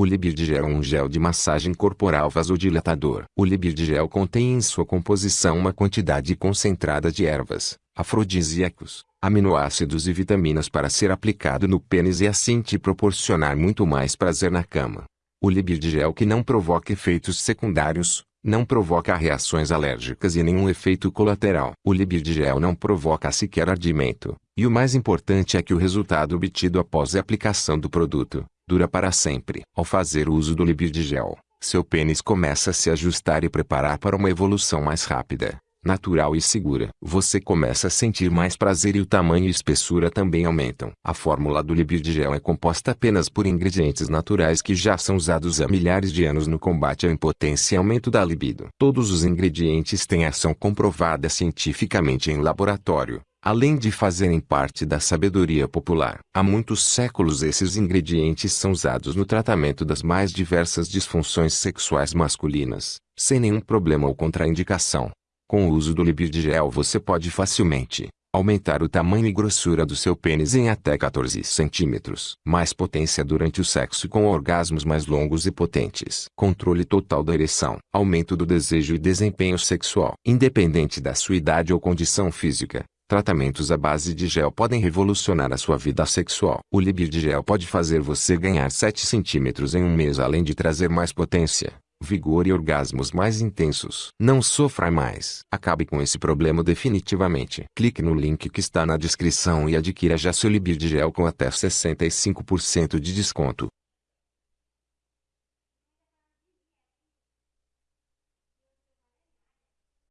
O Libirdigel é um gel de massagem corporal vasodilatador. O Libirdigel contém em sua composição uma quantidade concentrada de ervas, afrodisíacos, aminoácidos e vitaminas para ser aplicado no pênis e assim te proporcionar muito mais prazer na cama. O Libirdigel que não provoca efeitos secundários, não provoca reações alérgicas e nenhum efeito colateral. O Libirdigel não provoca sequer ardimento, e o mais importante é que o resultado obtido após a aplicação do produto, dura para sempre. Ao fazer uso do Libirdigel, seu pênis começa a se ajustar e preparar para uma evolução mais rápida, natural e segura. Você começa a sentir mais prazer e o tamanho e espessura também aumentam. A fórmula do Libirdigel é composta apenas por ingredientes naturais que já são usados há milhares de anos no combate à impotência e aumento da libido. Todos os ingredientes têm ação comprovada cientificamente em laboratório além de fazerem parte da sabedoria popular. Há muitos séculos esses ingredientes são usados no tratamento das mais diversas disfunções sexuais masculinas, sem nenhum problema ou contraindicação. Com o uso do Libirdigel você pode facilmente aumentar o tamanho e grossura do seu pênis em até 14 centímetros. Mais potência durante o sexo com orgasmos mais longos e potentes. Controle total da ereção. Aumento do desejo e desempenho sexual. Independente da sua idade ou condição física. Tratamentos à base de gel podem revolucionar a sua vida sexual. O Libirdigel pode fazer você ganhar 7 centímetros em um mês além de trazer mais potência, vigor e orgasmos mais intensos. Não sofra mais. Acabe com esse problema definitivamente. Clique no link que está na descrição e adquira já seu Libirdigel com até 65% de desconto.